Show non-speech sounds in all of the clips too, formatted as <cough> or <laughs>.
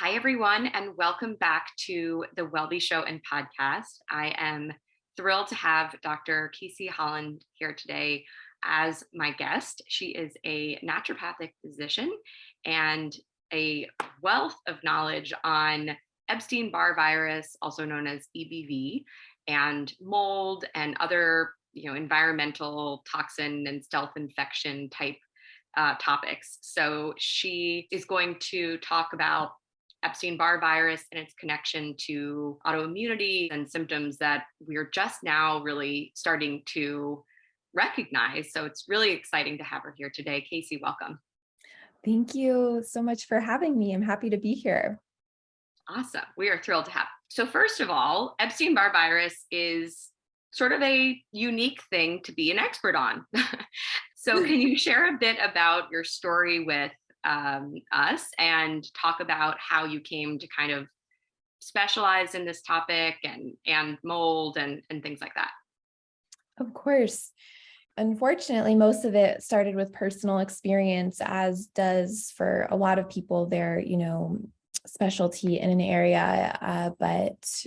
Hi, everyone, and welcome back to the Wellbe Show and podcast. I am thrilled to have Dr. Casey Holland here today as my guest. She is a naturopathic physician and a wealth of knowledge on Epstein-Barr virus, also known as EBV, and mold and other you know, environmental toxin and stealth infection type uh, topics. So she is going to talk about Epstein-Barr virus and its connection to autoimmunity and symptoms that we're just now really starting to recognize. So it's really exciting to have her here today. Casey, welcome. Thank you so much for having me. I'm happy to be here. Awesome. We are thrilled to have. So first of all, Epstein-Barr virus is sort of a unique thing to be an expert on. <laughs> so can <laughs> you share a bit about your story with um, us and talk about how you came to kind of specialize in this topic and and mold and and things like that. Of course. Unfortunately most of it started with personal experience as does for a lot of people their you know specialty in an area uh, but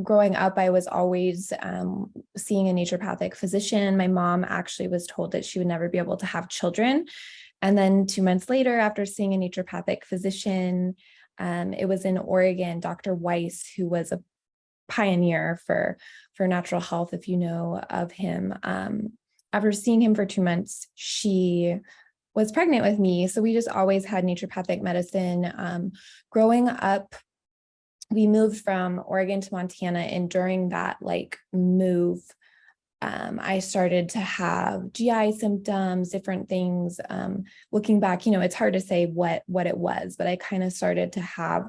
growing up i was always um, seeing a naturopathic physician. My mom actually was told that she would never be able to have children and then two months later, after seeing a naturopathic physician, um, it was in Oregon, Dr. Weiss, who was a pioneer for, for natural health, if you know of him. Um, after seeing him for two months, she was pregnant with me. So we just always had naturopathic medicine. Um, growing up, we moved from Oregon to Montana and during that like move, um, I started to have GI symptoms, different things. Um, looking back, you know, it's hard to say what, what it was, but I kind of started to have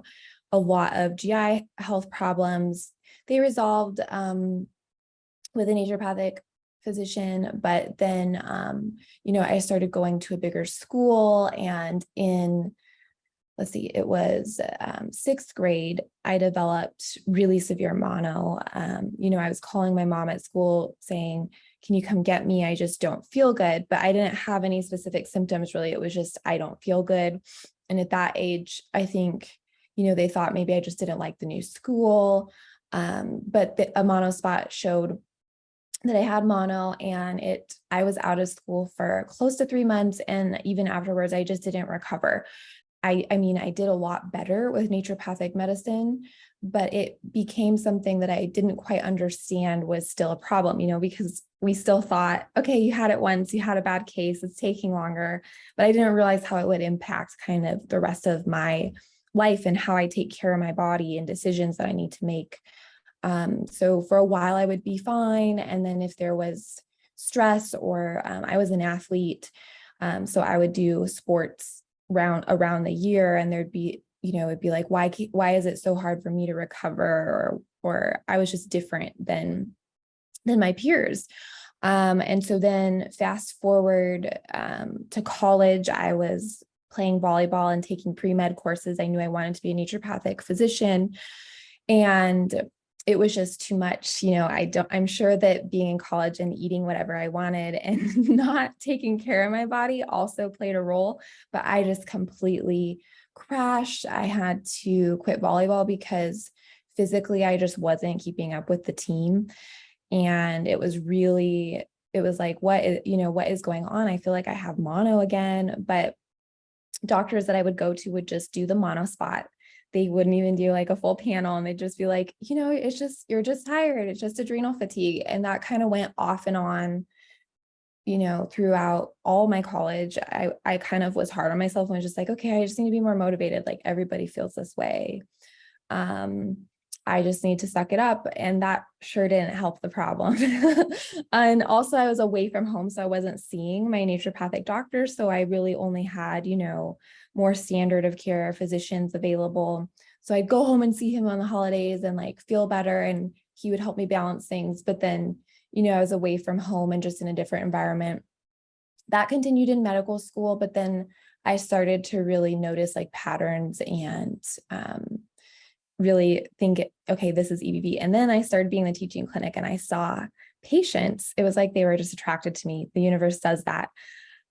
a lot of GI health problems. They resolved um, with a naturopathic physician, but then, um, you know, I started going to a bigger school and in let's see, it was um, sixth grade, I developed really severe mono. Um, you know, I was calling my mom at school saying, can you come get me? I just don't feel good, but I didn't have any specific symptoms really. It was just, I don't feel good. And at that age, I think, you know, they thought maybe I just didn't like the new school. Um, but the, a mono spot showed that I had mono and it I was out of school for close to three months and even afterwards I just didn't recover. I, I mean, I did a lot better with naturopathic medicine, but it became something that I didn't quite understand was still a problem, you know, because we still thought, okay, you had it once, you had a bad case, it's taking longer, but I didn't realize how it would impact kind of the rest of my life and how I take care of my body and decisions that I need to make. Um, so for a while I would be fine. And then if there was stress or um, I was an athlete, um, so I would do sports around around the year and there'd be you know it'd be like why why is it so hard for me to recover? or or I was just different than than my peers. Um, and so then fast forward um, to college I was playing volleyball and taking pre-med courses. I knew I wanted to be a naturopathic physician. And it was just too much. You know, I don't, I'm sure that being in college and eating whatever I wanted and <laughs> not taking care of my body also played a role, but I just completely crashed. I had to quit volleyball because physically I just wasn't keeping up with the team. And it was really, it was like, what is, you know, what is going on? I feel like I have mono again, but doctors that I would go to would just do the mono spot they wouldn't even do like a full panel and they'd just be like, you know, it's just, you're just tired. It's just adrenal fatigue. And that kind of went off and on, you know, throughout all my college. I, I kind of was hard on myself and was just like, okay, I just need to be more motivated. Like everybody feels this way. Um, I just need to suck it up. And that sure didn't help the problem. <laughs> and also I was away from home, so I wasn't seeing my naturopathic doctor. So I really only had, you know, more standard of care physicians available. So I'd go home and see him on the holidays and like feel better and he would help me balance things. But then, you know, I was away from home and just in a different environment. That continued in medical school, but then I started to really notice like patterns and um, really think, okay, this is EBV. And then I started being the teaching clinic and I saw patients. It was like they were just attracted to me. The universe does that,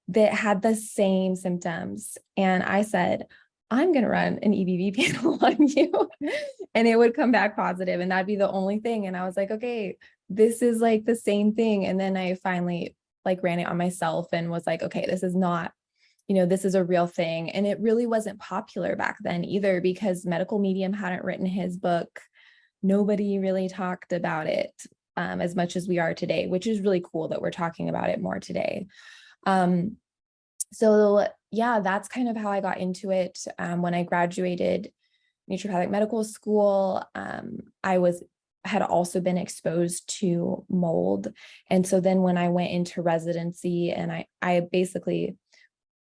that had the same symptoms. And I said, I'm going to run an EBV <laughs> panel on you. and it would come back positive and that'd be the only thing. And I was like, okay, this is like the same thing. And then I finally like ran it on myself and was like, okay, this is not, you know, this is a real thing. And it really wasn't popular back then either because medical medium hadn't written his book. Nobody really talked about it um, as much as we are today, which is really cool that we're talking about it more today. Um, so yeah, that's kind of how I got into it. Um, when I graduated naturopathic medical school, um, I was had also been exposed to mold. And so then when I went into residency and I, I basically,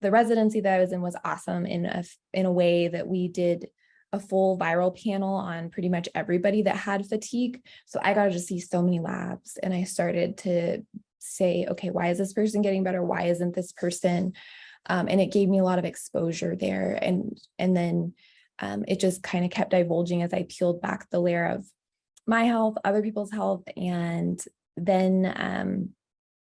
the residency that I was in was awesome in a, in a way that we did a full viral panel on pretty much everybody that had fatigue. So I got to see so many labs and I started to say, okay, why is this person getting better? Why isn't this person? Um, and it gave me a lot of exposure there. And, and then um, it just kind of kept divulging as I peeled back the layer of my health, other people's health. And then um,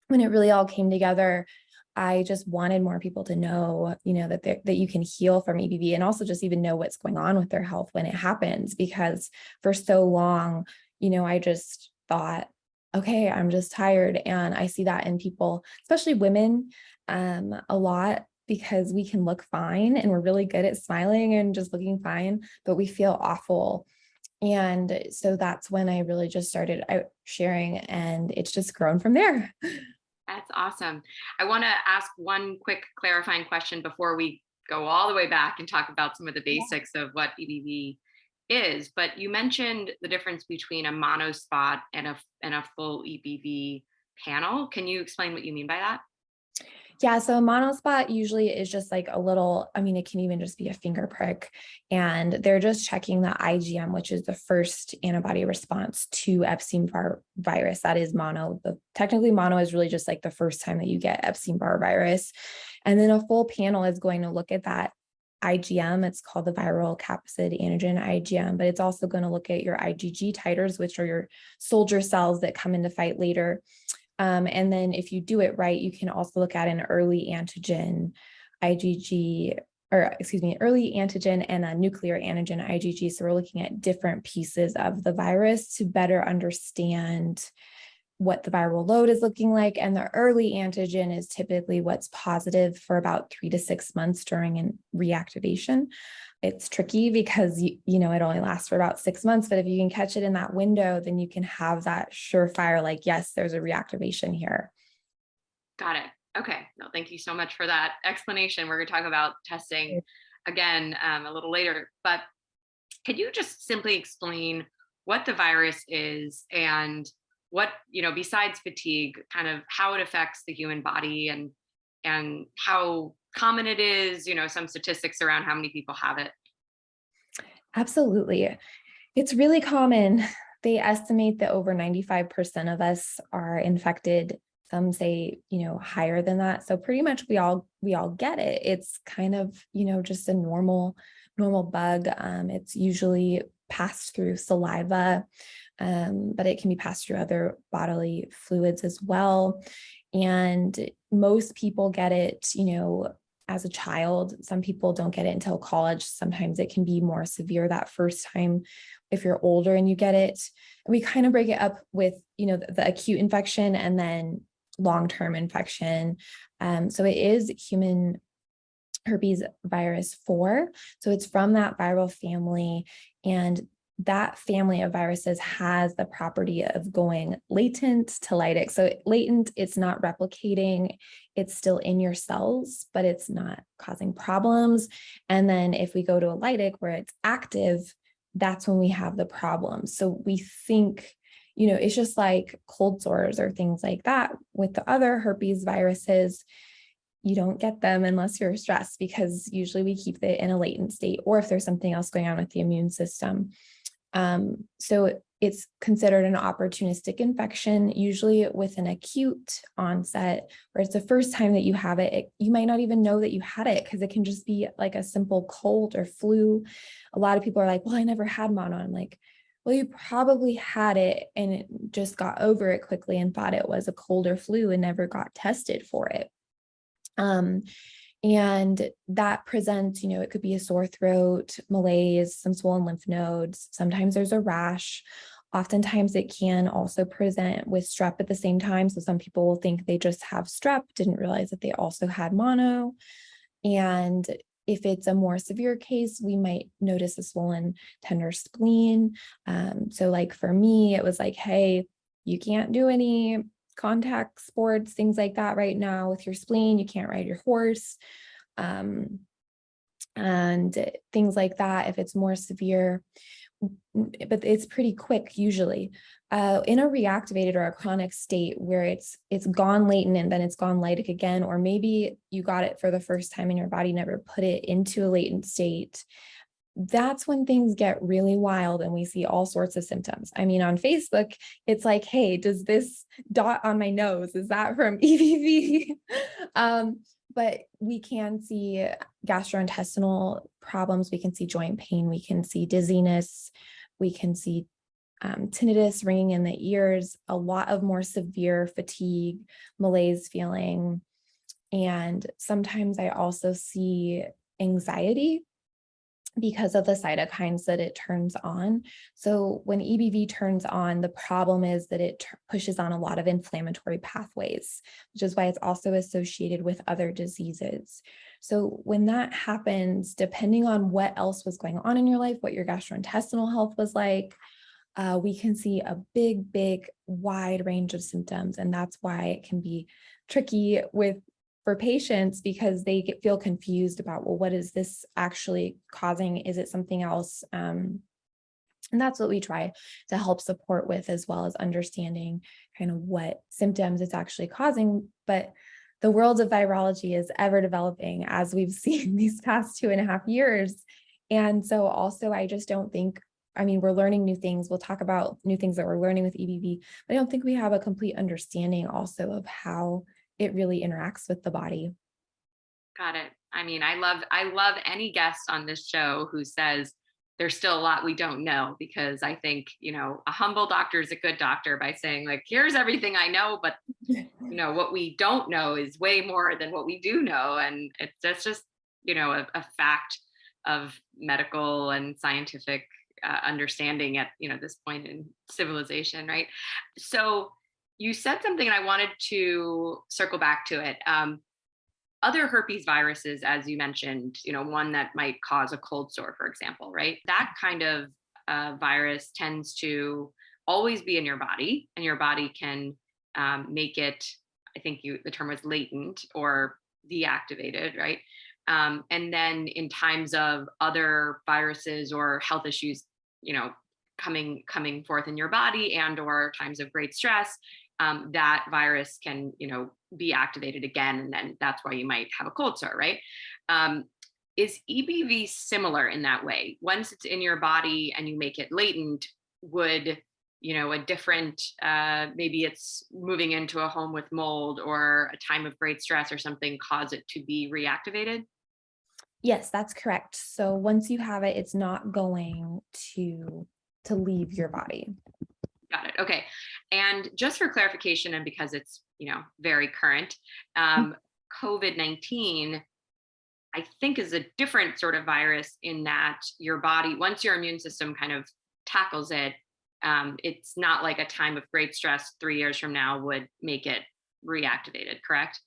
when it really all came together, I just wanted more people to know, you know, that that you can heal from EBV and also just even know what's going on with their health when it happens, because for so long, you know, I just thought, okay, I'm just tired. And I see that in people, especially women, um, a lot because we can look fine and we're really good at smiling and just looking fine, but we feel awful. And so that's when I really just started out sharing and it's just grown from there. <laughs> That's awesome. I want to ask one quick clarifying question before we go all the way back and talk about some of the basics of what EBV is, but you mentioned the difference between a monospot and a and a full EBV panel. Can you explain what you mean by that? Yeah, so a monospot usually is just like a little, I mean, it can even just be a finger prick. And they're just checking the IgM, which is the first antibody response to Epstein-Barr virus. That is mono. The, technically mono is really just like the first time that you get Epstein-Barr virus. And then a full panel is going to look at that IgM. It's called the viral capsid antigen IgM, but it's also going to look at your IgG titers, which are your soldier cells that come into fight later. Um, and then if you do it right, you can also look at an early antigen IgG, or excuse me, early antigen and a nuclear antigen IgG. So we're looking at different pieces of the virus to better understand what the viral load is looking like. And the early antigen is typically what's positive for about three to six months during reactivation. It's tricky because, you, you know, it only lasts for about six months, but if you can catch it in that window, then you can have that surefire, like, yes, there's a reactivation here. Got it. Okay. No, thank you so much for that explanation. We're going to talk about testing again um, a little later, but could you just simply explain what the virus is and what you know besides fatigue kind of how it affects the human body and and how common it is you know some statistics around how many people have it. Absolutely. It's really common. They estimate that over 95% of us are infected some say you know higher than that. So pretty much we all we all get it. It's kind of you know just a normal normal bug. Um, it's usually passed through saliva um, but it can be passed through other bodily fluids as well. And most people get it, you know, as a child. Some people don't get it until college. Sometimes it can be more severe that first time if you're older and you get it. We kind of break it up with, you know, the, the acute infection and then long-term infection. Um, so it is human herpes virus 4. So it's from that viral family and that family of viruses has the property of going latent to lytic. So latent, it's not replicating, it's still in your cells, but it's not causing problems. And then if we go to a lytic where it's active, that's when we have the problem. So we think, you know, it's just like cold sores or things like that. With the other herpes viruses, you don't get them unless you're stressed because usually we keep it in a latent state or if there's something else going on with the immune system. Um, so it's considered an opportunistic infection, usually with an acute onset, where it's the first time that you have it, it you might not even know that you had it because it can just be like a simple cold or flu. A lot of people are like, well, I never had mono. I'm like, well, you probably had it and it just got over it quickly and thought it was a cold or flu and never got tested for it. Um, And that presents, you know, it could be a sore throat, malaise, some swollen lymph nodes. Sometimes there's a rash. Oftentimes it can also present with strep at the same time. So some people will think they just have strep, didn't realize that they also had mono. And if it's a more severe case, we might notice a swollen tender spleen. Um, so like for me, it was like, hey, you can't do any contact sports, things like that right now with your spleen, you can't ride your horse. Um, and things like that, if it's more severe, but it's pretty quick usually. Uh, in a reactivated or a chronic state where it's it's gone latent and then it's gone lytic again, or maybe you got it for the first time and your body never put it into a latent state, that's when things get really wild and we see all sorts of symptoms. I mean, on Facebook, it's like, hey, does this dot on my nose, is that from <laughs> EBV? um, but we can see gastrointestinal problems. We can see joint pain. We can see dizziness. We can see um, tinnitus, ringing in the ears, a lot of more severe fatigue, malaise feeling. And sometimes I also see anxiety because of the cytokines that it turns on. So when EBV turns on, the problem is that it pushes on a lot of inflammatory pathways, which is why it's also associated with other diseases. So when that happens, depending on what else was going on in your life, what your gastrointestinal health was like, uh, we can see a big, big, wide range of symptoms. And that's why it can be tricky with for patients because they get, feel confused about, well, what is this actually causing? Is it something else? Um, and that's what we try to help support with as well as understanding kind of what symptoms it's actually causing. But the world of virology is ever developing as we've <laughs> seen these past two and a half years. And so also, I just don't think, I mean, we're learning new things. We'll talk about new things that we're learning with EBV, but I don't think we have a complete understanding also of how it really interacts with the body. Got it. I mean, I love I love any guest on this show who says there's still a lot we don't know because I think, you know, a humble doctor is a good doctor by saying like, here's everything I know, but you <laughs> know, what we don't know is way more than what we do know. And it's that's just, you know, a, a fact of medical and scientific uh, understanding at, you know, this point in civilization, right? So you said something and I wanted to circle back to it. Um, other herpes viruses, as you mentioned, you know, one that might cause a cold sore, for example, right? That kind of uh, virus tends to always be in your body and your body can um, make it, I think you the term was latent or deactivated, right? Um, and then in times of other viruses or health issues, you know, coming coming forth in your body and or times of great stress, um, that virus can, you know, be activated again, and then that's why you might have a cold sore, right? Um, is EBV similar in that way? Once it's in your body and you make it latent, would you know a different uh, maybe it's moving into a home with mold or a time of great stress or something cause it to be reactivated? Yes, that's correct. So once you have it, it's not going to to leave your body. Got it. Okay. And just for clarification, and because it's you know very current, um, COVID nineteen, I think is a different sort of virus in that your body, once your immune system kind of tackles it, um, it's not like a time of great stress three years from now would make it reactivated. Correct?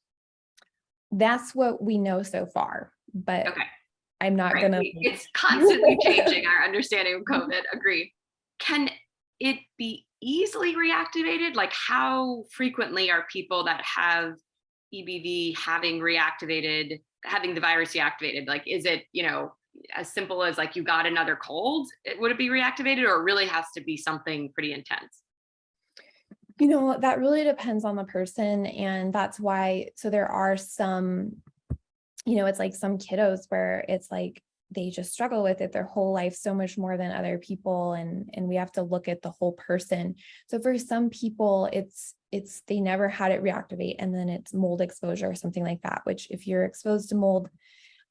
That's what we know so far, but okay. I'm not right. gonna. It's constantly changing our understanding of <laughs> COVID. Agreed. Can it be easily reactivated? Like how frequently are people that have EBV having reactivated, having the virus reactivated? Like, is it, you know, as simple as like you got another cold, it, would it be reactivated or really has to be something pretty intense? You know, that really depends on the person. And that's why, so there are some, you know, it's like some kiddos where it's like they just struggle with it their whole life so much more than other people and and we have to look at the whole person. So for some people it's it's they never had it reactivate and then it's mold exposure or something like that which if you're exposed to mold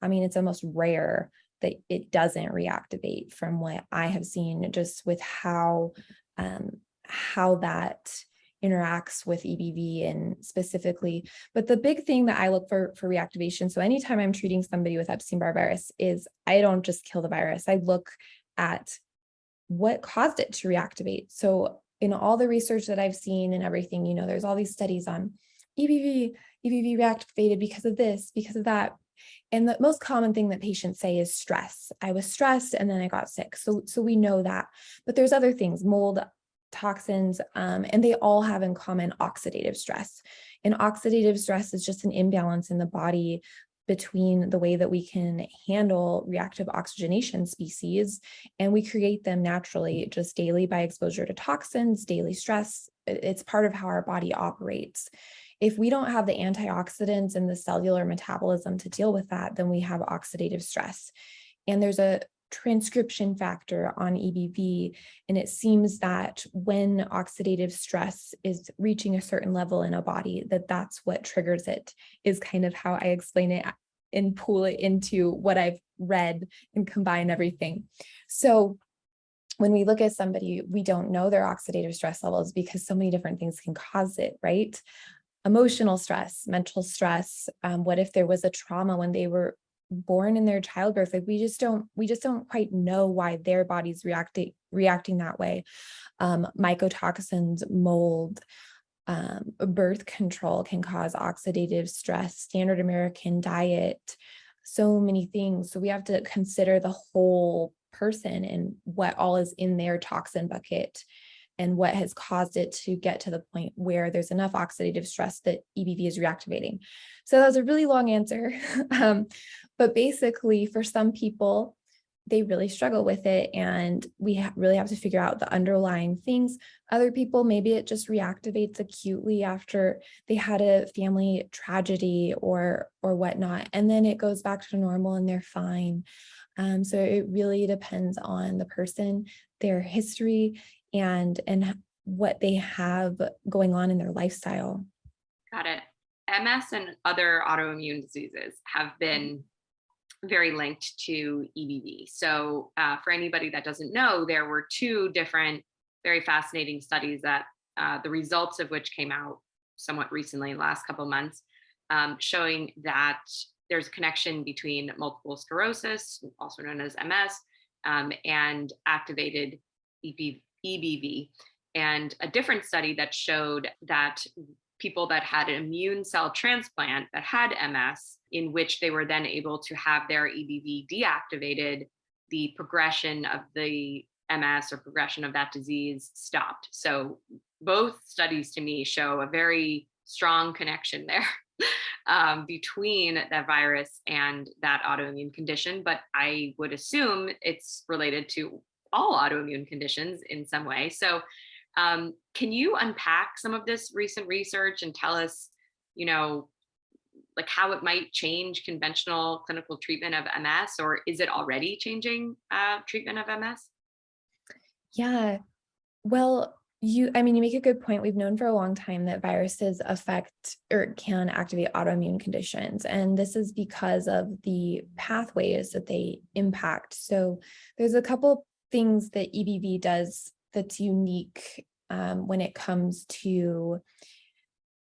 i mean it's almost rare that it doesn't reactivate from what i have seen just with how um how that interacts with EBV and specifically. But the big thing that I look for for reactivation, so anytime I'm treating somebody with Epstein-Barr virus is I don't just kill the virus. I look at what caused it to reactivate. So in all the research that I've seen and everything, you know, there's all these studies on EBV, EBV reactivated because of this, because of that. And the most common thing that patients say is stress. I was stressed and then I got sick. So, so we know that, but there's other things, mold, toxins, um, and they all have in common oxidative stress. And oxidative stress is just an imbalance in the body between the way that we can handle reactive oxygenation species and we create them naturally just daily by exposure to toxins, daily stress. It's part of how our body operates. If we don't have the antioxidants and the cellular metabolism to deal with that, then we have oxidative stress. And there's a transcription factor on EBV. And it seems that when oxidative stress is reaching a certain level in a body, that that's what triggers it is kind of how I explain it and pull it into what I've read and combine everything. So when we look at somebody, we don't know their oxidative stress levels because so many different things can cause it, right? Emotional stress, mental stress. Um, what if there was a trauma when they were born in their childbirth like we just don't we just don't quite know why their body's reacting reacting that way. Um mycotoxins mold um, birth control can cause oxidative stress standard american diet so many things. So we have to consider the whole person and what all is in their toxin bucket and what has caused it to get to the point where there's enough oxidative stress that EBV is reactivating. So that was a really long answer. <laughs> um, but basically for some people, they really struggle with it and we ha really have to figure out the underlying things. Other people, maybe it just reactivates acutely after they had a family tragedy or, or whatnot, and then it goes back to normal and they're fine. Um, so it really depends on the person, their history, and and what they have going on in their lifestyle. Got it. MS and other autoimmune diseases have been very linked to EBV. So uh, for anybody that doesn't know, there were two different very fascinating studies that uh, the results of which came out somewhat recently, last couple months, um, showing that there's a connection between multiple sclerosis, also known as MS, um, and activated EBV, EBV, and a different study that showed that people that had an immune cell transplant that had MS, in which they were then able to have their EBV deactivated, the progression of the MS or progression of that disease stopped. So both studies to me show a very strong connection there <laughs> um, between that virus and that autoimmune condition, but I would assume it's related to all autoimmune conditions in some way. So um, can you unpack some of this recent research and tell us, you know, like how it might change conventional clinical treatment of MS or is it already changing uh, treatment of MS? Yeah, well, you, I mean, you make a good point. We've known for a long time that viruses affect or can activate autoimmune conditions. And this is because of the pathways that they impact. So there's a couple things that EBV does that's unique um, when it comes to,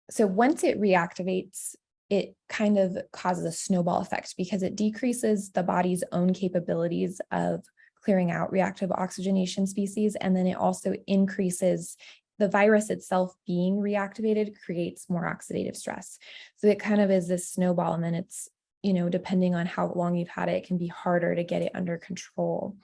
so once it reactivates, it kind of causes a snowball effect because it decreases the body's own capabilities of clearing out reactive oxygenation species. And then it also increases the virus itself being reactivated creates more oxidative stress. So it kind of is this snowball and then it's, you know, depending on how long you've had it, it can be harder to get it under control.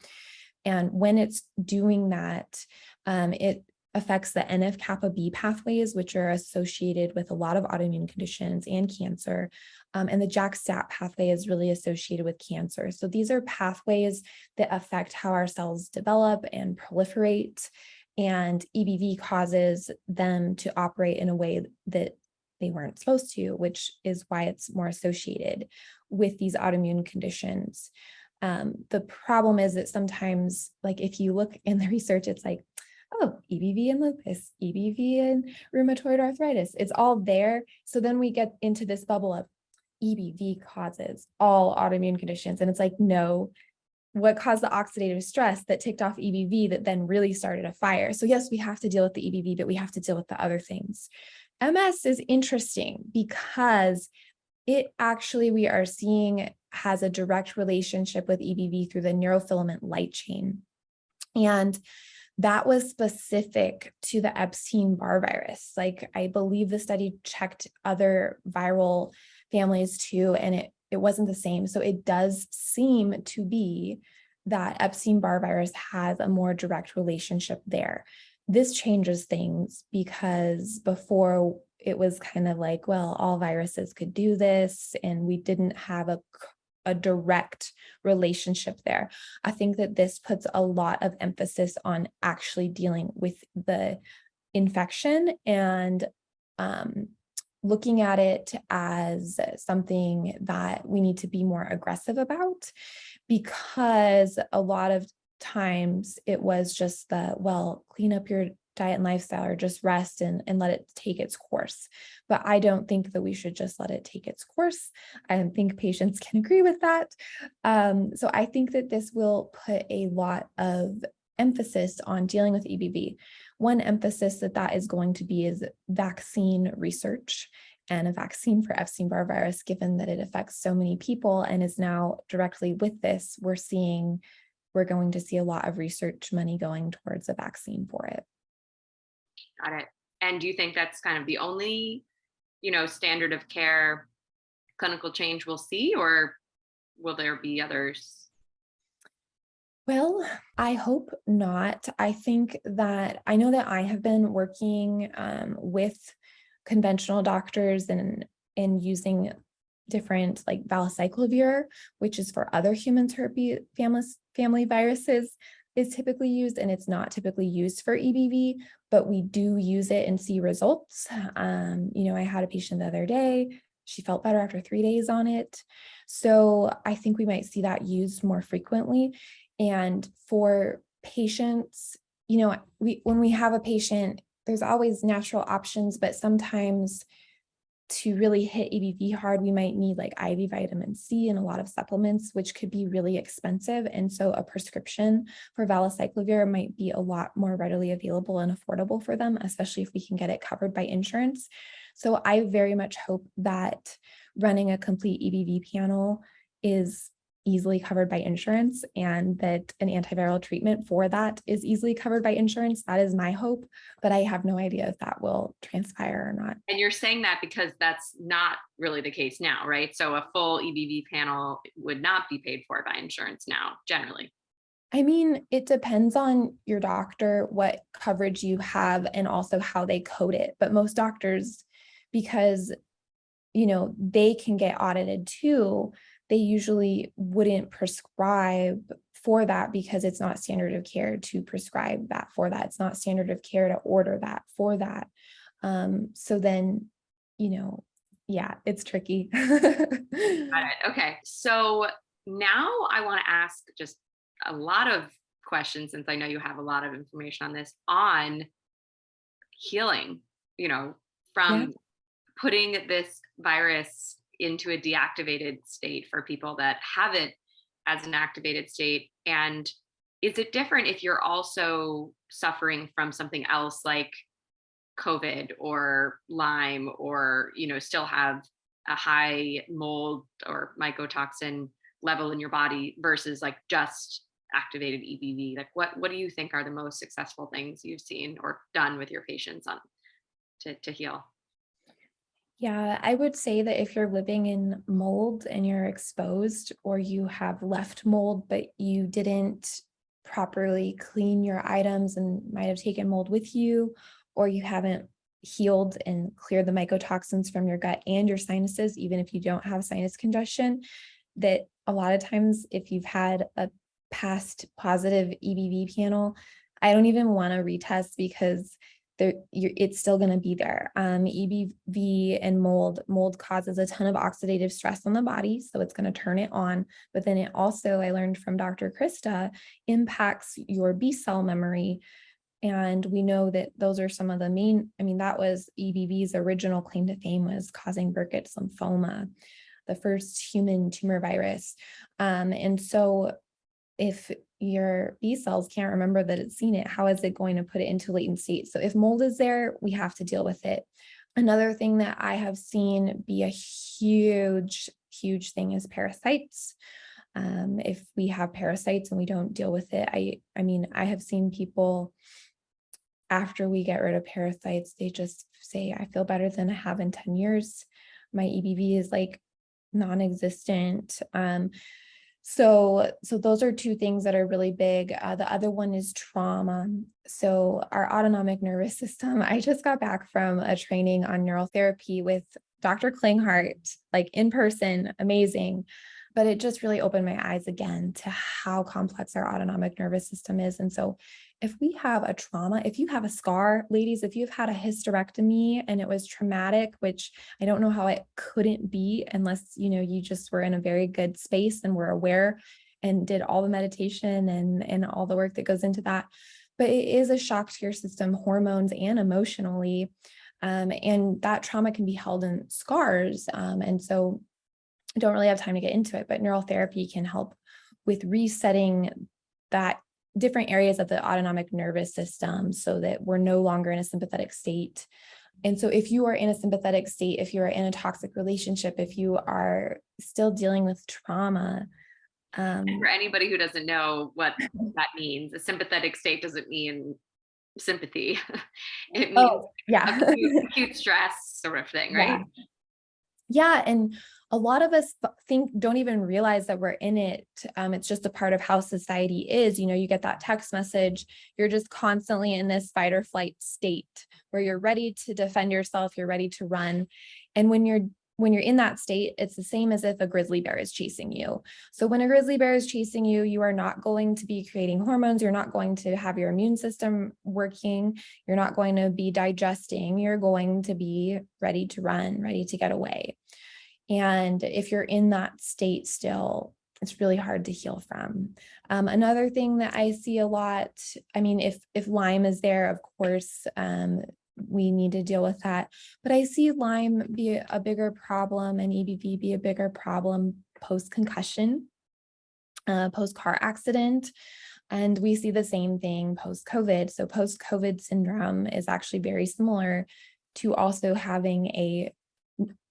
And when it's doing that, um, it affects the NF-kappa B pathways, which are associated with a lot of autoimmune conditions and cancer. Um, and the JAK-STAT pathway is really associated with cancer. So these are pathways that affect how our cells develop and proliferate. And EBV causes them to operate in a way that they weren't supposed to, which is why it's more associated with these autoimmune conditions. Um, the problem is that sometimes, like if you look in the <laughs> research, it's like, oh, EBV and lupus, EBV and rheumatoid arthritis, it's all there. So then we get into this bubble of EBV causes all autoimmune conditions. And it's like, no, what caused the oxidative stress that ticked off EBV that then really started a fire. So yes, we have to deal with the EBV, but we have to deal with the other things. MS is interesting because it actually, we are seeing has a direct relationship with EBV through the neurofilament light chain. And that was specific to the Epstein-Barr virus. Like I believe the study checked other viral families too, and it, it wasn't the same. So it does seem to be that Epstein-Barr virus has a more direct relationship there. This changes things because before it was kind of like, well, all viruses could do this, and we didn't have a a direct relationship there. I think that this puts a lot of emphasis on actually dealing with the infection and um, looking at it as something that we need to be more aggressive about because a lot of times it was just the, well, clean up your diet and lifestyle or just rest and, and let it take its course. But I don't think that we should just let it take its course. I think patients <laughs> can agree with that. Um, so I think that this will put a lot of emphasis on dealing with EBV. One emphasis that that is going to be is vaccine research and a vaccine for Epstein-Barr virus, given that it affects so many people and is now directly with this, we're seeing, we're going to see a lot of research money going towards a vaccine for it. Got it. And do you think that's kind of the only, you know, standard of care clinical change we'll see, or will there be others? Well, I hope not. I think that I know that I have been working um, with conventional doctors and and using different like valacyclovir, which is for other human herpes family, family viruses is typically used and it's not typically used for EBV, but we do use it and see results. Um, you know, I had a patient the other day, she felt better after three days on it. So I think we might see that used more frequently. And for patients, you know, we when we have a patient, there's always natural options, but sometimes to really hit EBV hard, we might need like IV vitamin C and a lot of supplements, which could be really expensive. And so a prescription for valacyclovir might be a lot more readily available and affordable for them, especially if we can get it covered by insurance. So I very much hope that running a complete EBV panel is easily covered by insurance and that an antiviral treatment for that is easily covered by insurance. That is my hope, but I have no idea if that will transpire or not. And you're saying that because that's not really the case now, right? So a full EBV panel would not be paid for by insurance now, generally. I mean, it depends on your doctor, what coverage you have, and also how they code it. But most doctors, because, you know, they can get audited too, they usually wouldn't prescribe for that because it's not standard of care to prescribe that for that. It's not standard of care to order that for that. Um, so then, you know, yeah, it's tricky. Got it. Okay. So now I want to ask just a lot of questions since I know you have a lot of information on this on healing, you know, from yeah. putting this virus into a deactivated state for people that have it as an activated state? And is it different if you're also suffering from something else like COVID or Lyme or, you know, still have a high mold or mycotoxin level in your body versus like just activated EBV? Like what, what do you think are the most successful things you've seen or done with your patients on to, to heal? Yeah, I would say that if you're living in mold and you're exposed or you have left mold, but you didn't properly clean your items and might have taken mold with you, or you haven't healed and cleared the mycotoxins from your gut and your sinuses, even if you don't have sinus congestion, that a lot of times if you've had a past positive EBV panel, I don't even want to retest because it's still going to be there. Um, EBV and mold, mold causes a ton of oxidative stress on the body, so it's going to turn it on. But then it also, I learned from Dr. Krista, impacts your B cell memory. And we know that those are some of the main, I mean, that was EBV's original claim to fame was causing Burkitt's lymphoma, the first human tumor virus. Um, and so if your B cells can't remember that it's seen it, how is it going to put it into latent state? So if mold is there, we have to deal with it. Another thing that I have seen be a huge, huge thing is parasites. Um, if we have parasites and we don't deal with it, I, I mean, I have seen people after we get rid of parasites, they just say, I feel better than I have in 10 years. My EBV is like non-existent. Um, so, so those are two things that are really big. Uh, the other one is trauma. So our autonomic nervous system, <laughs> I just got back from a training on neural therapy with Dr. Klinghardt, like in person, amazing. But it just really opened my eyes again to how complex our autonomic nervous system is. And so if we have a trauma, if you have a scar, ladies, if you've had a hysterectomy and it was traumatic, which I don't know how it couldn't be unless, you know, you just were in a very good space and were aware and did all the meditation and, and all the work that goes into that. But it is a shock to your system, hormones and emotionally. Um, and that trauma can be held in scars. Um, and so don't really have time to get into it, but neural therapy can help with resetting that different areas of the autonomic nervous system so that we're no longer in a sympathetic state. And so if you are in a sympathetic state, if you are in a toxic relationship, if you are still dealing with trauma. Um, for anybody who doesn't know what that means, a sympathetic state doesn't mean sympathy. <laughs> it means oh, yeah. acute, acute <laughs> stress sort of thing, right? Yeah. yeah. And a lot of us think don't even realize that we're in it. Um, it's just a part of how society is. You know, you get that text message, you're just constantly in this fight or flight state where you're ready to defend yourself, you're ready to run. And when you're when you're in that state, it's the same as if a grizzly bear is chasing you. So when a grizzly bear is chasing you, you are not going to be creating hormones. You're not going to have your immune system working. You're not going to be digesting. You're going to be ready to run, ready to get away. And if you're in that state still, it's really hard to heal from. Um, another thing that I see a lot, I mean, if, if Lyme is there, of course, um, we need to deal with that. But I see Lyme be a bigger problem and EBV be a bigger problem post-concussion, uh, post-car accident. And we see the same thing post-COVID. So post-COVID syndrome is actually very similar to also having a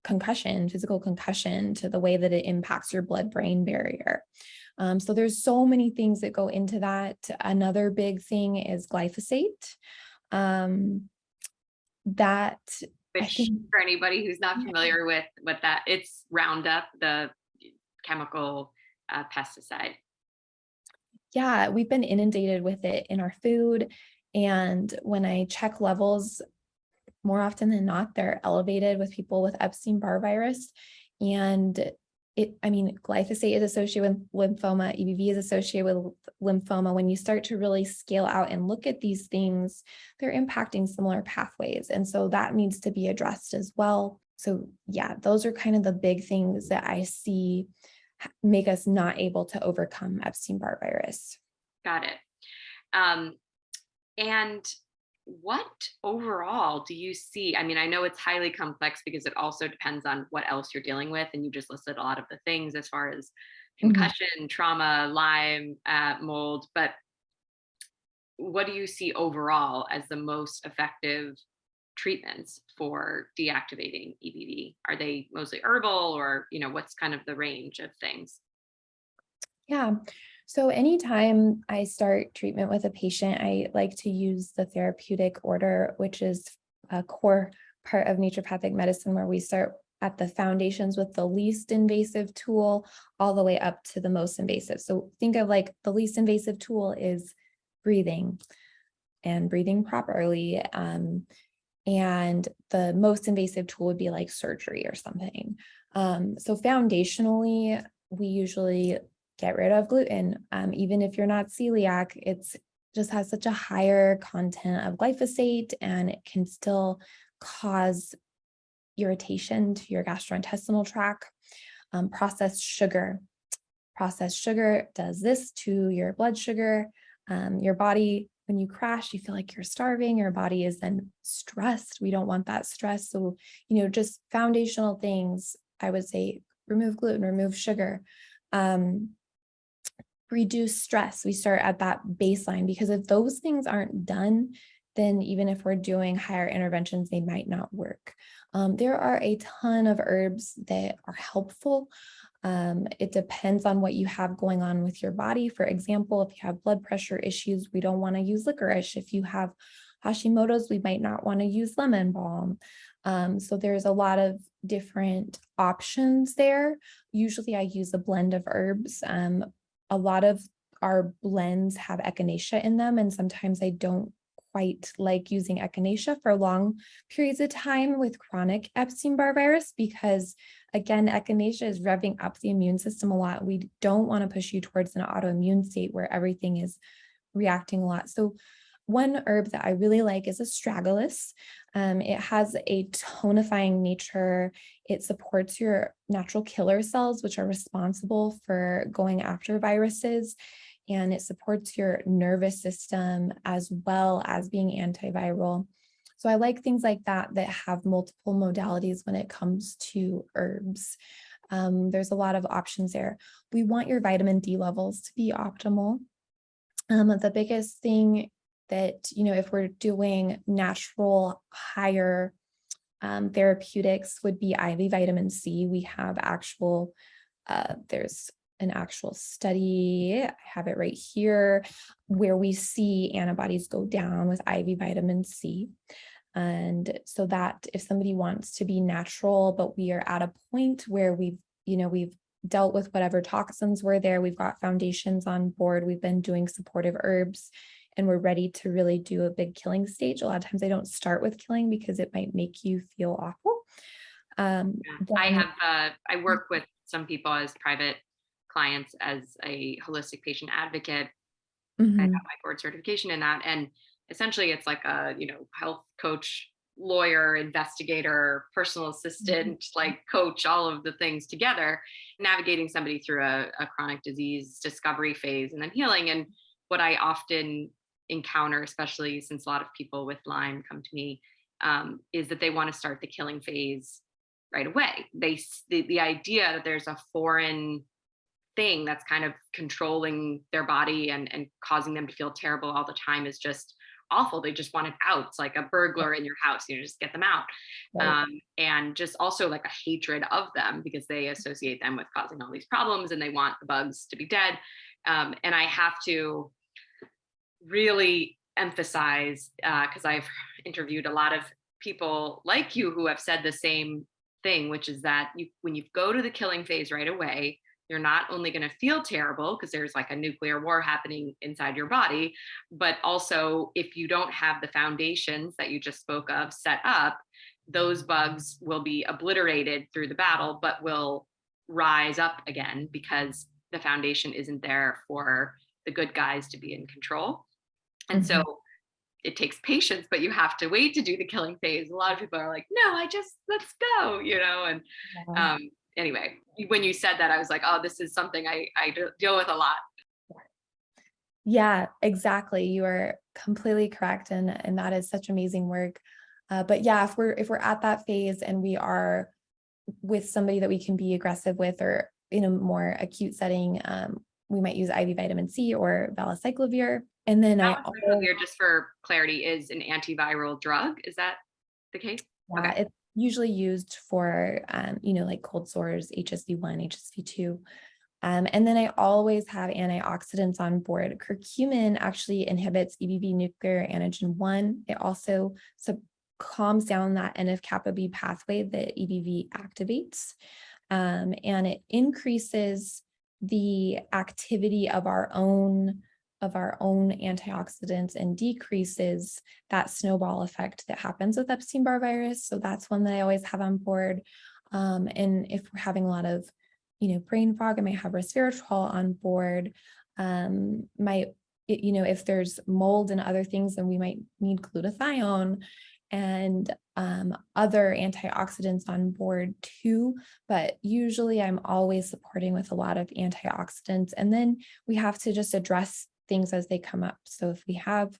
concussion, physical concussion to the way that it impacts your blood-brain barrier. Um, so there's so many things that go into that. Another big thing is glyphosate. Um, that Which think, for anybody who's not familiar with what that, it's Roundup, the chemical uh, pesticide. Yeah, we've been inundated with it in our food. And when I check levels more often than not, they're elevated with people with Epstein-Barr virus. And it, I mean, glyphosate is associated with lymphoma, EBV is associated with lymphoma. When you start to really scale out and look at these things, they're impacting similar pathways. And so that needs to be addressed as well. So yeah, those are kind of the big things that I see make us not able to overcome Epstein-Barr virus. Got it. Um, and what overall do you see? I mean, I know it's highly complex because it also depends on what else you're dealing with. And you just listed a lot of the things as far as mm-hmm. concussion, mm -hmm. trauma, Lyme, uh, mold, but what do you see overall as the most effective treatments for deactivating EBV? Are they mostly herbal or, you know, what's kind of the range of things? Yeah, so anytime I start treatment with a patient, I like to use the therapeutic order, which is a core part of naturopathic medicine where we start at the foundations with the least invasive tool all the way up to the most invasive. So think of like the least invasive tool is breathing and breathing properly. Um, and the most invasive tool would be like surgery or something. Um, so foundationally, we usually get rid of gluten. Um, even if you're not celiac, it's just has such a higher content of glyphosate and it can still cause irritation to your gastrointestinal tract. Um, processed sugar. Processed sugar does this to your blood sugar. Um, your body, when you crash, you feel like you're starving. Your body is then stressed. We don't want that stress. So, you know, just foundational things, I would say remove gluten, remove sugar. Um, reduce stress. We start at that baseline because if those things aren't done, then even if we're doing higher interventions, they might not work. Um, there are a ton of herbs that are helpful. Um, it depends on what you have going on with your body. For example, if you have blood pressure issues, we don't want to use licorice. If you have Hashimoto's, we might not want to use lemon balm. Um, so there's a lot of different options there. Usually I use a blend of herbs. Um, a lot of our blends have echinacea in them, and sometimes I don't quite like using echinacea for long periods of time with chronic Epstein-Barr virus because again, echinacea is revving up the immune system a lot. We don't want to push you towards an autoimmune state where everything is reacting a lot. So one herb that I really like is astragalus. Um, it has a tonifying nature. It supports your natural killer cells, which are responsible for going after viruses and it supports your nervous system as well as being antiviral. So I like things like that that have multiple modalities when it comes to herbs. Um, there's a lot of options there. We want your vitamin D levels to be optimal. Um, the biggest thing that, you know, if we're doing natural higher um, therapeutics would be IV vitamin C. We have actual, uh, there's an actual study, I have it right here, where we see antibodies go down with IV vitamin C. And so that if somebody wants to be natural, but we are at a point where we've, you know, we've dealt with whatever toxins were there, we've got foundations on board, we've been doing supportive herbs, and we're ready to really do a big killing stage. A lot of times I don't start with killing because it might make you feel awful. Um, yeah. I have, uh, I work with some people as private clients as a holistic patient advocate. Mm -hmm. I mm-hmm. have my board certification in that. And essentially it's like a, you know, health coach, lawyer, investigator, personal mm-hmm. assistant, mm -hmm. like coach, all of the things together, navigating somebody through a, a chronic disease discovery phase and then healing. And what I often encounter, especially since a lot of people with Lyme come to me, um, is that they want to start the killing phase right away. They the, the idea that there's a foreign thing that's kind of controlling their body and, and causing them to feel terrible all the time is just awful. They just want it out. It's like a burglar in your house, you know, just get them out. Right. Um, and just also like a hatred of them because they associate them with causing all these problems and they want the bugs to be dead. Um, and I have to really emphasize, because uh, I've <laughs> interviewed a lot of people like you who have said the same thing, which is that you, when you go to the killing phase right away, you're not only going to feel terrible because there's like a nuclear war happening inside your body, but also if you don't have the foundations that you just spoke of set up, those bugs will be obliterated through the battle, but will rise up again because the foundation isn't there for the good guys to be in control. And so it takes patience, but you have to wait to do the killing phase. A lot of people are like, no, I just, let's go, you know, and um, anyway, when you said that, I was like, oh, this is something I, I deal with a lot. Yeah, exactly. You are completely correct. And, and that is such amazing work. Uh, but yeah, if we're, if we're at that phase and we are with somebody that we can be aggressive with or in a more acute setting, um, we might use IV vitamin C or valacyclovir. And then I just for clarity, is an antiviral drug. Is that the case? Yeah, okay. it's usually used for, um, you know, like cold sores, HSV1, HSV2. Um, and then I always have antioxidants on board. Curcumin actually inhibits EBV nuclear antigen 1. It also calms down that NF-kappa B pathway that EBV activates. Um, and it increases the activity of our own of our own antioxidants and decreases that snowball effect that happens with Epstein-Barr virus. So that's one that I always have on board. Um, and if we're having a lot of, you know, brain fog, I might have resveratrol on board. Um, might, you know, if there's mold and other things, then we might need glutathione and um, other antioxidants on board too, but usually I'm always supporting with a lot of antioxidants. And then we have to just address things as they come up. So if we have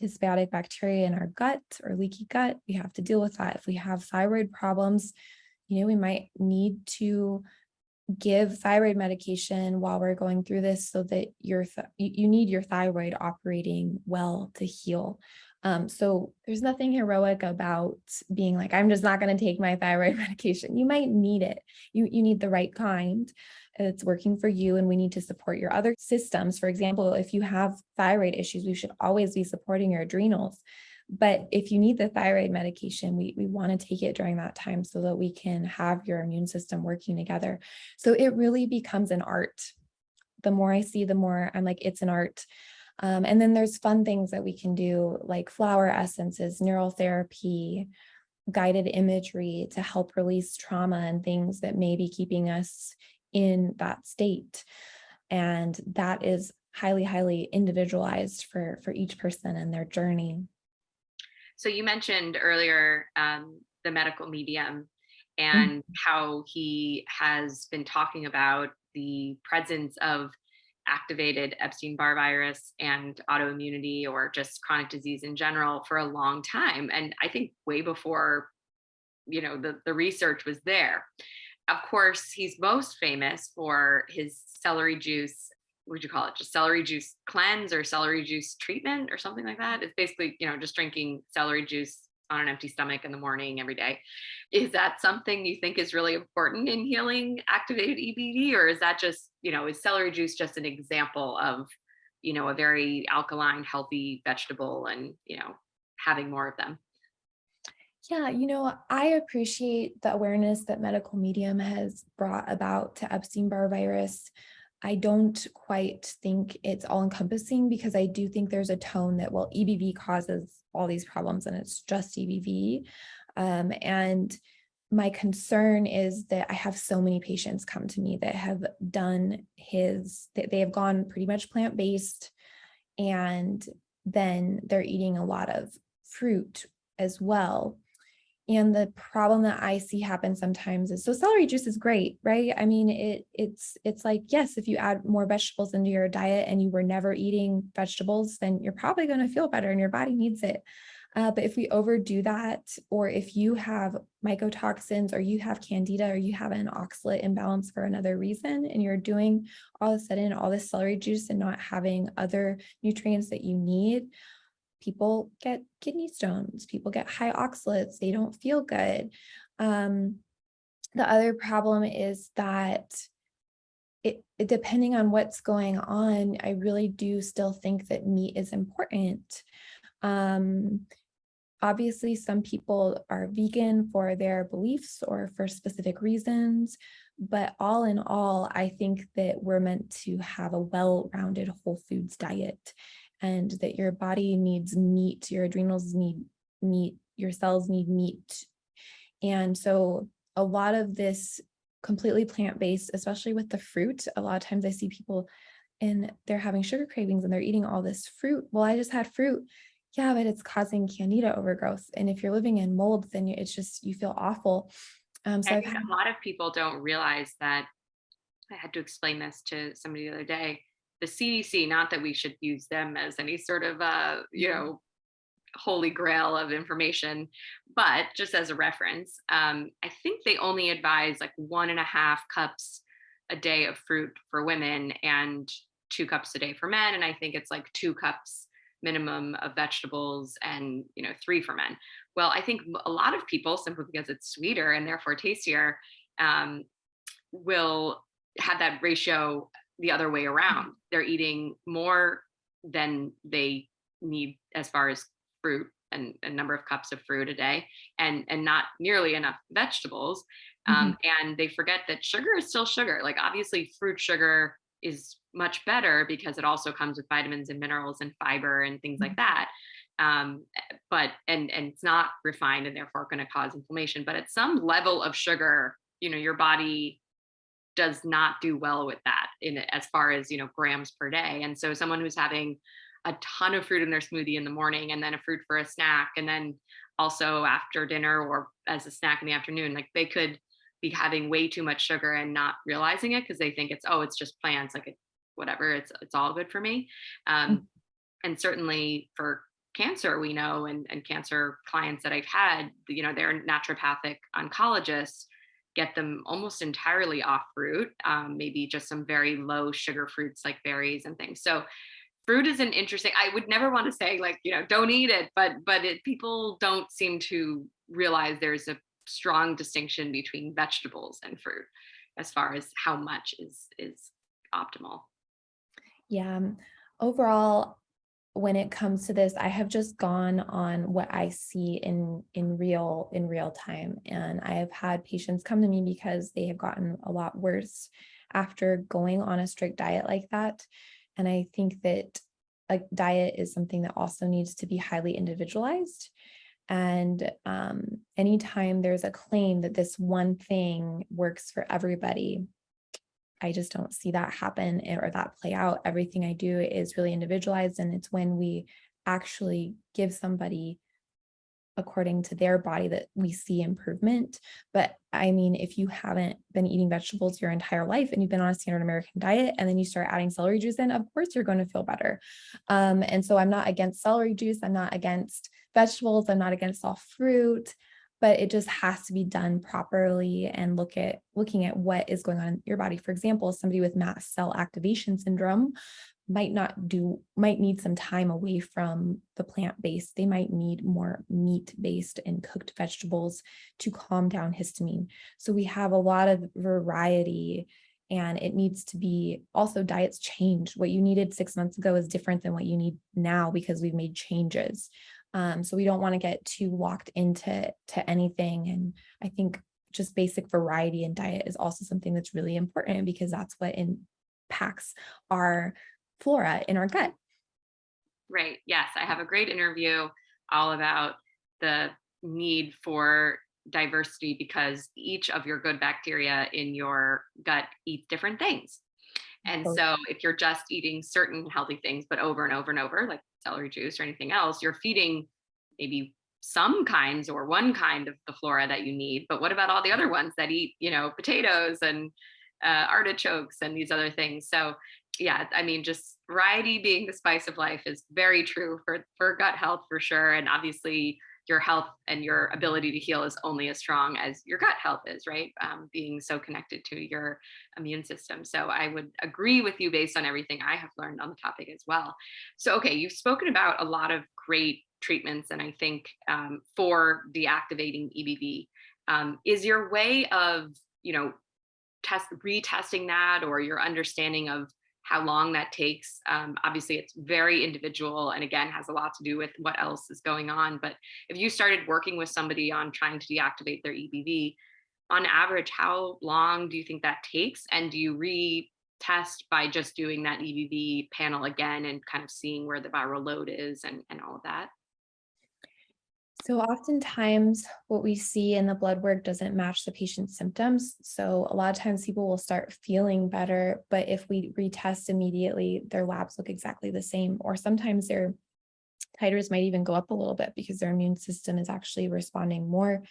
dysbiotic bacteria in our gut or leaky gut, we have to deal with that. If we have thyroid problems, you know, we might need to give thyroid medication while we're going through this so that your you need your thyroid operating well to heal. Um, so there's nothing heroic about being like, I'm just not going to take my thyroid <laughs> medication. You might need it. You, you need the right kind. It's working for you, and we need to support your other systems. For example, if you have thyroid issues, we should always be supporting your adrenals. But if you need the thyroid medication, we, we want to take it during that time so that we can have your immune system working together. So it really becomes an art. The more I see, the more I'm like, it's an art. Um, and then there's fun things that we can do like flower essences, neural therapy, guided imagery to help release trauma and things that may be keeping us in that state. And that is highly, highly individualized for, for each person and their journey. So you mentioned earlier um, the medical medium and mm-hmm. how he has been talking about the presence of activated Epstein-Barr virus and autoimmunity or just chronic disease in general for a long time. And I think way before, you know, the, the research was there. Of course, he's most famous for his celery juice what would you call it? Just celery juice cleanse or celery juice treatment or something like that. It's basically, you know, just drinking celery juice on an empty stomach in the morning every day. Is that something you think is really important in healing activated EBV, or is that just, you know, is celery juice just an example of, you know, a very alkaline, healthy vegetable and, you know, having more of them? Yeah, you know, I appreciate the awareness that medical medium has brought about to Epstein-Barr virus. I don't quite think it's all encompassing because I do think there's a tone that, well, EBV causes all these problems and it's just EBV. Um, and my concern is that I have so many patients come to me that have done his, that they have gone pretty much plant-based and then they're eating a lot of fruit as well. And the problem that I see happen sometimes is so celery juice is great, right? I mean, it it's it's like, yes, if you add more vegetables into your diet and you were never eating vegetables, then you're probably going to feel better and your body needs it. Uh, but if we overdo that, or if you have mycotoxins or you have candida or you have an oxalate imbalance for another reason, and you're doing all of a sudden all this celery juice and not having other nutrients that you need, people get kidney stones, people get high oxalates, they don't feel good. Um, the other problem is that it, it, depending on what's going on, I really do still think that meat is important. Um, obviously, some people are vegan for their beliefs or for specific reasons, but all in all, I think that we're meant to have a well-rounded whole foods diet and that your body needs meat, your adrenals need meat, your cells need meat. And so a lot of this completely plant-based, especially with the fruit, a lot of times I see people and they're having sugar cravings and they're eating all this fruit. Well, I just had fruit. Yeah, but it's causing candida overgrowth. And if you're living in mold, then it's just, you feel awful. Um, so I think a lot of people don't realize that I had to explain this to somebody the other day the CDC, not that we should use them as any sort of, uh, you know, holy grail of information, but just as a reference, um, I think they only advise like one and a half cups a day of fruit for women and two cups a day for men. And I think it's like two cups minimum of vegetables and, you know, three for men. Well, I think a lot of people, simply because it's sweeter and therefore tastier, um, will have that ratio the other way around. They're eating more than they need as far as fruit and a number of cups of fruit a day and and not nearly enough vegetables um, mm-hmm. and they forget that sugar is still sugar like obviously fruit sugar is much better because it also comes with vitamins and minerals and fiber and things mm-hmm. like that um, but and and it's not refined and therefore going to cause inflammation but at some level of sugar you know your body does not do well with that in as far as you know grams per day and so someone who's having a ton of fruit in their smoothie in the morning and then a fruit for a snack and then also after dinner or as a snack in the afternoon like they could be having way too much sugar and not realizing it because they think it's oh it's just plants like it, whatever it's it's all good for me um, mm-hmm. and certainly for cancer we know and, and cancer clients that i've had you know they're naturopathic oncologists get them almost entirely off fruit, um, maybe just some very low sugar fruits like berries and things. So fruit is an interesting, I would never want to say like, you know, don't eat it, but but it, people don't seem to realize there's a strong distinction between vegetables and fruit as far as how much is is optimal. Yeah. um, Overall, when it comes to this, I have just gone on what I see in in real in real time. And I have had patients come to me because they have gotten a lot worse after going on a strict diet like that. And I think that a diet is something that also needs to be highly individualized. And um, anytime there's a claim that this one thing works for everybody, I just don't see that happen or that play out. Everything I do is really individualized and it's when we actually give somebody according to their body that we see improvement. But I mean, if you haven't been eating vegetables your entire life and you've been on a standard American diet and then you start adding celery juice in, of course you're going to feel better. Um, and so I'm not against celery juice. I'm not against vegetables. I'm not against all fruit but it just has to be done properly and look at looking at what is going on in your body. For example, somebody with mast cell activation syndrome might not do, might need some time away from the plant-based. They might need more meat-based and cooked vegetables to calm down histamine. So we have a lot of variety and it needs to be also diets change. What you needed six months ago is different than what you need now because we've made changes. Um, so we don't want to get too locked into to anything. And I think just basic variety in diet is also something that's really important because that's what impacts our flora in our gut. Right. Yes, I have a great interview all about the need for diversity because each of your good bacteria in your gut eat different things. And so if you're just eating certain healthy things, but over and over and over, like celery juice or anything else, you're feeding maybe some kinds or one kind of the flora that you need. But what about all the other ones that eat, you know, potatoes and uh, artichokes and these other things? So yeah, I mean, just variety being the spice of life is very true for, for gut health for sure. And obviously your health and your ability to heal is only as strong as your gut health is, right? Um, being so connected to your immune system. So I would agree with you based on everything I have learned on the topic as well. So, okay, you've spoken about a lot of great treatments, and I think um, for deactivating EBV, um, is your way of, you know, test retesting that or your understanding of how long that takes. Um, obviously, it's very individual and again, has a lot to do with what else is going on. But if you started working with somebody on trying to deactivate their EBV, on average, how long do you think that takes? And do you retest by just doing that EBV panel again and kind of seeing where the viral load is and, and all of that? So oftentimes what we see in the blood work doesn't match the patient's symptoms. So a lot of times people will start feeling better, but if we retest immediately, their labs look exactly the same, or sometimes their titers might even go up a little bit because their immune system is actually responding more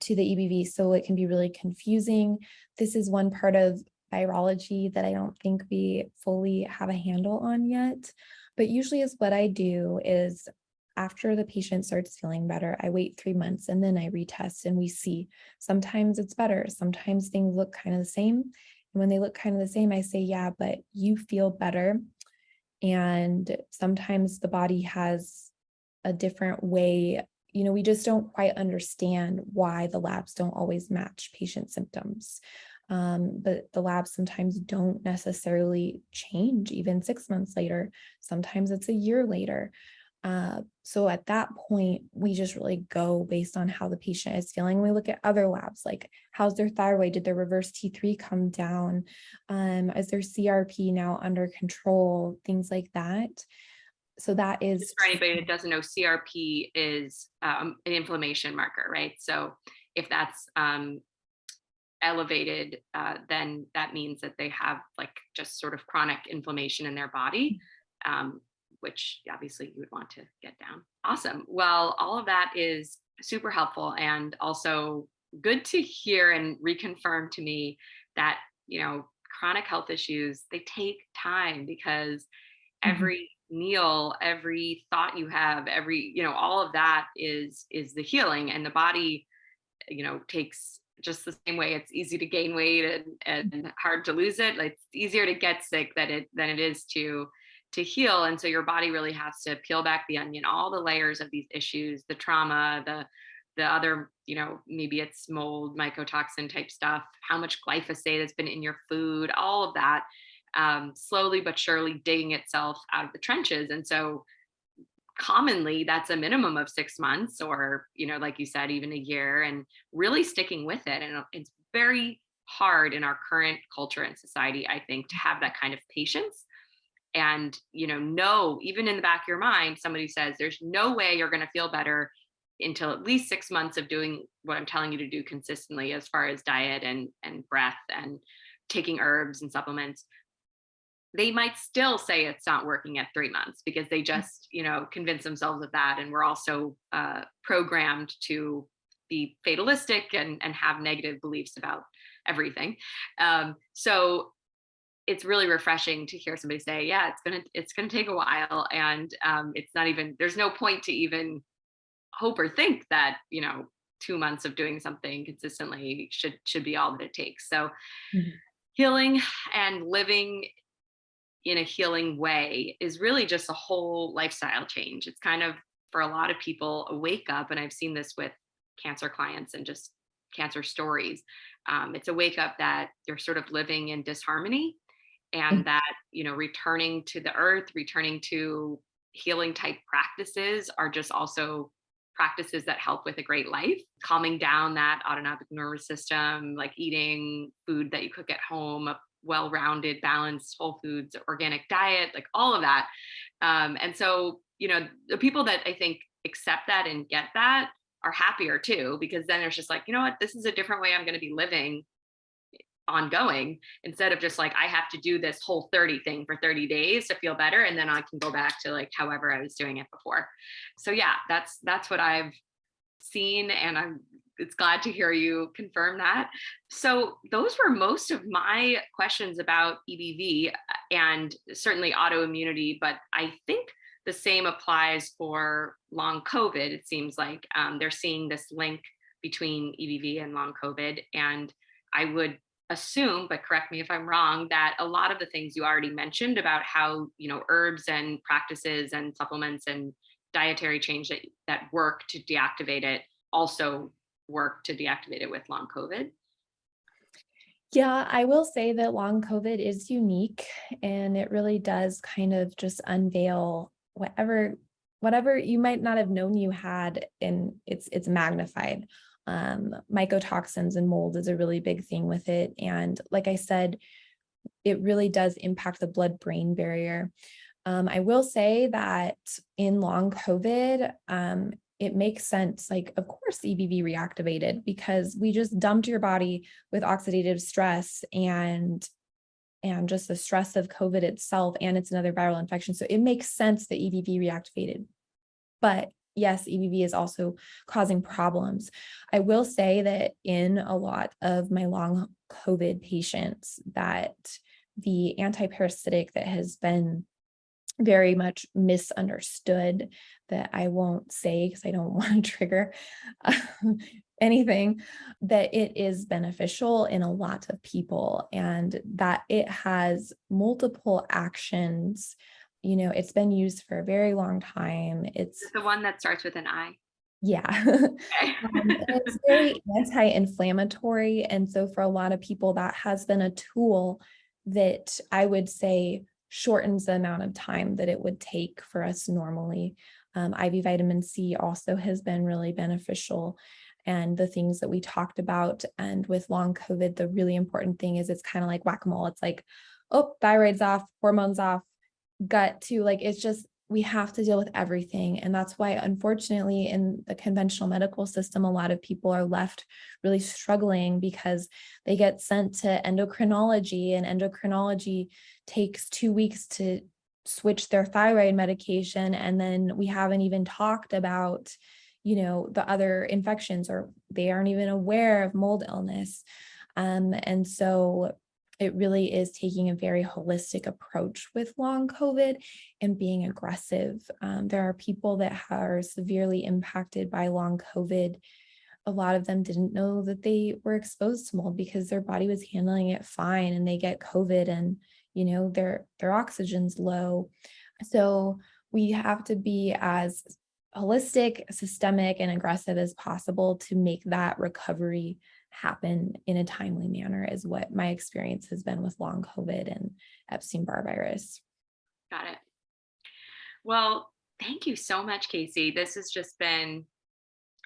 to the EBV. So it can be really confusing. This is one part of virology that I don't think we fully have a handle on yet. But usually is what I do is after the patient starts feeling better, I wait three months and then I retest and we see sometimes it's better. Sometimes things look kind of the same. And when they look kind of the same, I say, yeah, but you feel better. And sometimes the body has a different way. You know, we just don't quite understand why the labs don't always match patient symptoms. Um, but the labs sometimes don't necessarily change even six months later. Sometimes it's a year later. Uh, so at that point, we just really go based on how the patient is feeling. We look at other labs, like how's their thyroid? Did their reverse T3 come down? Um, is their CRP now under control? Things like that. So that is- Just for anybody that doesn't know, CRP is um, an inflammation marker, right? So if that's um, elevated, uh, then that means that they have like just sort of chronic inflammation in their body. Um, which obviously you would want to get down. Awesome. Well, all of that is super helpful and also good to hear and reconfirm to me that, you know, chronic health issues, they take time because mm-hmm. every meal, every thought you have, every, you know, all of that is is the healing and the body, you know, takes just the same way it's easy to gain weight and, and hard to lose it. Like it's easier to get sick than it than it is to to heal. And so your body really has to peel back the onion, all the layers of these issues, the trauma, the the other, you know, maybe it's mold, mycotoxin type stuff, how much glyphosate has been in your food, all of that, um, slowly but surely digging itself out of the trenches. And so commonly that's a minimum of six months or, you know, like you said, even a year and really sticking with it. And it's very hard in our current culture and society, I think, to have that kind of patience and you know know even in the back of your mind somebody says there's no way you're going to feel better until at least six months of doing what I'm telling you to do consistently as far as diet and, and breath and taking herbs and supplements, they might still say it's not working at three months because they mm. just, you know, convince themselves of that. And we're also uh, programmed to be fatalistic and, and have negative beliefs about everything. Um, so it's really refreshing to hear somebody say, yeah, it's gonna it's gonna take a while, and um, it's not even there's no point to even hope or think that you know two months of doing something consistently should should be all that it takes. So mm -hmm. healing and living in a healing way is really just a whole lifestyle change. It's kind of for a lot of people a wake up and i've seen this with cancer clients and just cancer stories. Um, it's a wake up that you're sort of living in disharmony and that you know returning to the earth returning to healing type practices are just also practices that help with a great life, calming down that autonomic nervous system, like eating food that you cook at home, a well-rounded, balanced whole foods, organic diet, like all of that. Um, and so, you know, the people that I think accept that and get that are happier too, because then it's just like, you know what, this is a different way I'm going to be living ongoing instead of just like I have to do this whole 30 thing for 30 days to feel better and then I can go back to like however I was doing it before. So yeah, that's that's what I've seen and I'm it's glad to hear you confirm that. So those were most of my questions about EBV and certainly autoimmunity, but I think the same applies for long COVID. It seems like um, they're seeing this link between EBV and long COVID. And I would assume, but correct me if I'm wrong, that a lot of the things you already mentioned about how, you know, herbs and practices and supplements and dietary change that, that work to deactivate it also work to deactivate it with long COVID? Yeah, I will say that long COVID is unique and it really does kind of just unveil whatever whatever you might not have known you had and it's it's magnified um, mycotoxins and mold is a really big thing with it. And like I said, it really does impact the blood-brain barrier. Um, I will say that in long COVID, um, it makes sense. Like, of course, EBV reactivated because we just dumped your body with oxidative stress and and just the stress of COVID itself, and it's another viral infection. So it makes sense that EBV reactivated. But yes, EBV is also causing problems. I will say that in a lot of my long COVID patients that the antiparasitic that has been very much misunderstood that I won't say because I don't <laughs> want to trigger um, anything, that it is beneficial in a lot of people and that it has multiple actions you know, it's been used for a very long time. It's the one that starts with an I. Yeah. <laughs> Okay. um, it's very <laughs> anti-inflammatory. And so for a lot of people, that has been a tool that I would say shortens the amount of time that it would take for us normally. Um, IV vitamin C also has been really beneficial and the things that we talked about. And with long COVID, the really important thing is it's kind of like whack-a-mole. It's like, oh, thyroid's off, hormones off, gut to like it's just we have to deal with everything and that's why unfortunately in the conventional medical system a lot of people are left really struggling because they get sent to endocrinology and endocrinology takes two weeks to switch their thyroid medication and then we haven't even talked about you know the other infections or they aren't even aware of mold illness. Um, and so it really is taking a very holistic approach with long COVID and being aggressive. Um, there are people that are severely impacted by long COVID a lot of them didn't know that they were exposed to mold because their body was handling it fine and they get COVID and, you know, their, their oxygen's low. So we have to be as holistic, systemic, and aggressive as possible to make that recovery happen in a timely manner is what my experience has been with long COVID and Epstein-Barr virus. Got it. Well, thank you so much, Casey. This has just been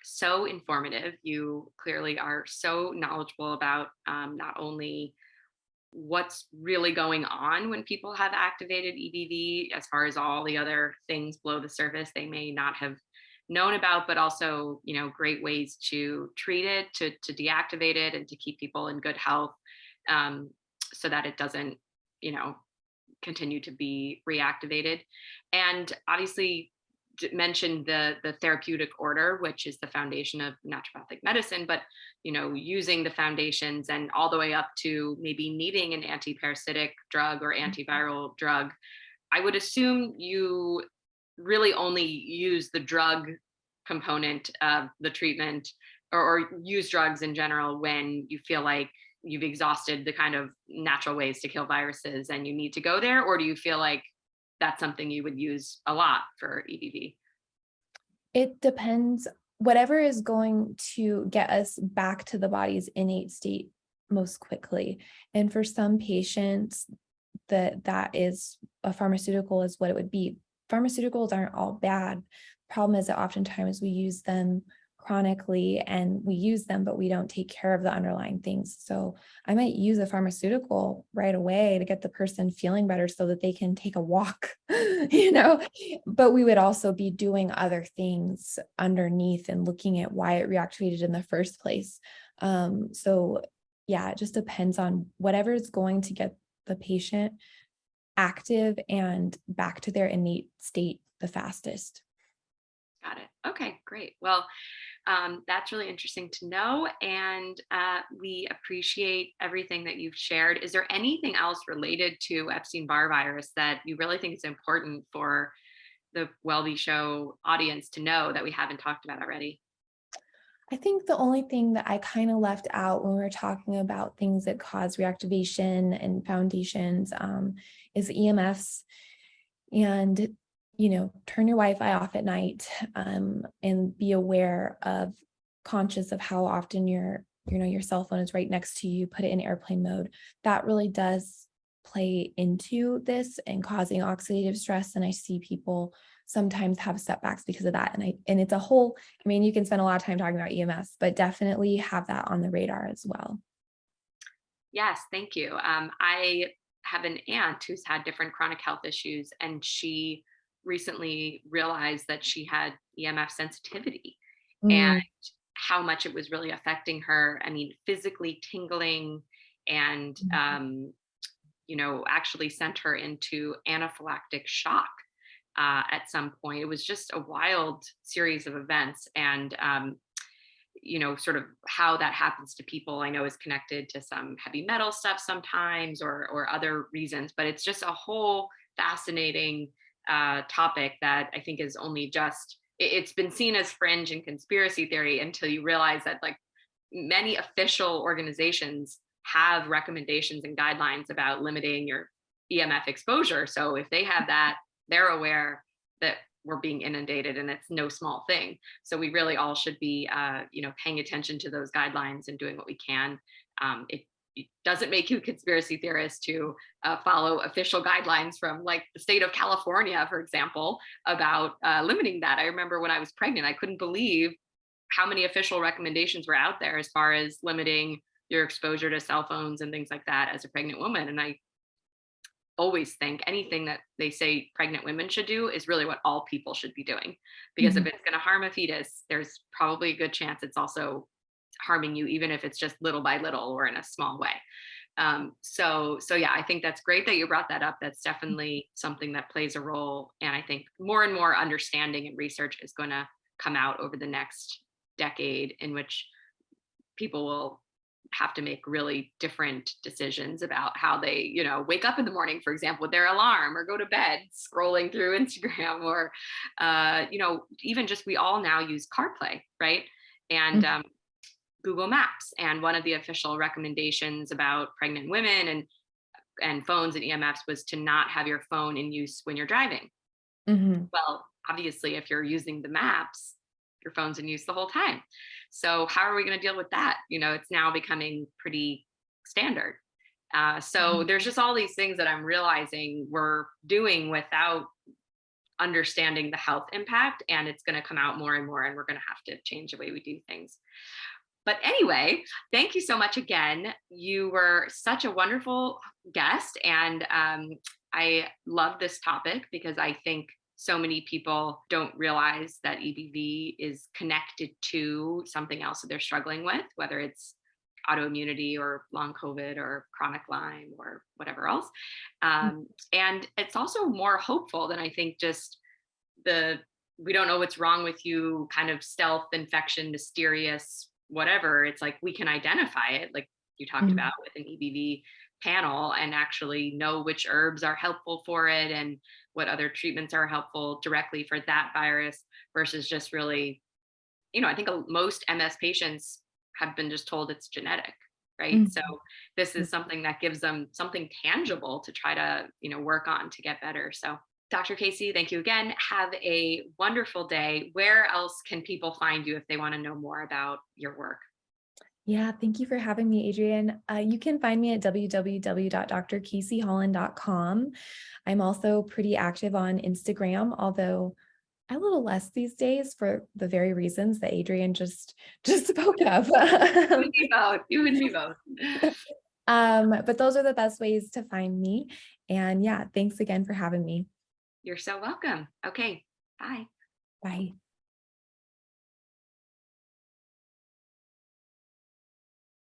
so informative. You clearly are so knowledgeable about um, not only what's really going on when people have activated EBV as far as all the other things below the surface they may not have known about, but also, you know, great ways to treat it, to, to deactivate it and to keep people in good health um, so that it doesn't, you know, continue to be reactivated. And obviously mentioned the the therapeutic order which is the foundation of naturopathic medicine but you know using the foundations and all the way up to maybe needing an anti-parasitic drug or mm-hmm. antiviral drug i would assume you really only use the drug component of the treatment or, or use drugs in general when you feel like you've exhausted the kind of natural ways to kill viruses and you need to go there or do you feel like that's something you would use a lot for EBV? It depends. Whatever is going to get us back to the body's innate state most quickly. And for some patients, that that is a pharmaceutical is what it would be. Pharmaceuticals aren't all bad. Problem is that oftentimes we use them chronically and we use them, but we don't take care of the underlying things. So I might use a pharmaceutical right away to get the person feeling better so that they can take a walk, <laughs> you know, but we would also be doing other things underneath and looking at why it reactivated in the first place. Um, so yeah, it just depends on whatever is going to get the patient active and back to their innate state the fastest. Got it. Okay, great. Well, um, that's really interesting to know. And uh, we appreciate everything that you've shared. Is there anything else related to Epstein-Barr virus that you really think is important for the WellBe Show audience to know that we haven't talked about already? I think the only thing that I kind of left out when we are talking about things that cause reactivation and foundations um, is EMFs. And you know, turn your Wi-Fi off at night um, and be aware of conscious of how often your, you know, your cell phone is right next to you, put it in airplane mode. That really does play into this and causing oxidative stress. And I see people sometimes have setbacks because of that. And I, and it's a whole, I mean, you can spend a lot of time talking about EMFs, but definitely have that on the radar as well. Yes, thank you. Um, I have an aunt who's had different chronic health issues and she recently realized that she had EMF sensitivity mm. and how much it was really affecting her. I mean, physically tingling and, mm. um, you know, actually sent her into anaphylactic shock uh, at some point. It was just a wild series of events. And, um, you know, sort of how that happens to people, I know is connected to some heavy metal stuff sometimes or, or other reasons, but it's just a whole fascinating uh, topic that I think is only just, it's been seen as fringe and conspiracy theory until you realize that like many official organizations have recommendations and guidelines about limiting your EMF exposure. So if they have that, they're aware that we're being inundated and it's no small thing. So we really all should be, uh, you know, paying attention to those guidelines and doing what we can. Um, it it doesn't make you a conspiracy theorist to uh, follow official guidelines from like the state of California, for example, about uh, limiting that. I remember when I was pregnant, I couldn't believe how many official recommendations were out there as far as limiting your exposure to cell phones and things like that as a pregnant woman. And I always think anything that they say pregnant women should do is really what all people should be doing. Because mm -hmm. if it's going to harm a fetus, there's probably a good chance it's also harming you, even if it's just little by little or in a small way. Um, so, so yeah, I think that's great that you brought that up. That's mm. definitely something that plays a role. And I think more and more understanding and research is going to come out over the next decade in which people will have to make really different decisions about how they, you know, wake up in the morning, for example, with their alarm or go to bed scrolling through <laughs> Instagram or, uh, you know, even just we all now use CarPlay, right? And mm. um, Google Maps. And one of the official recommendations about pregnant women and and phones and EMFs was to not have your phone in use when you're driving. Mhm. Well, obviously, if you're using the maps, your phone's in use the whole time. So how are we going to deal with that? You know, it's now becoming pretty standard. Uh, so Mhm. there's just all these things that I'm realizing we're doing without understanding the health impact, and it's going to come out more and more, and we're going to have to change the way we do things. But anyway, thank you so much again. You were such a wonderful guest, and um, I love this topic because I think so many people don't realize that EBV is connected to something else that they're struggling with, whether it's autoimmunity or long COVID or chronic Lyme or whatever else. Um, and it's also more hopeful than I think just the we don't know what's wrong with you kind of stealth infection, mysterious, whatever. It's like we can identify it, like you talked Mhm. about with an EBV panel, and actually know which herbs are helpful for it and what other treatments are helpful directly for that virus versus just really, you know, I think most MS patients have been just told it's genetic, right? Mhm. So this is something that gives them something tangible to try to, you know, work on to get better. So Dr. Casey, thank you again. Have a wonderful day. Where else can people find you if they want to know more about your work? Yeah, thank you for having me, Adrian. Uh, you can find me at www.drcaseyholland.com. I'm also pretty active on Instagram, although a little less these days for the very reasons that Adrian just <laughs> just spoke of. You and me both. You and me both. <laughs> um, but those are the best ways to find me. And yeah, thanks again for having me. You're so welcome. Okay. Bye. Bye.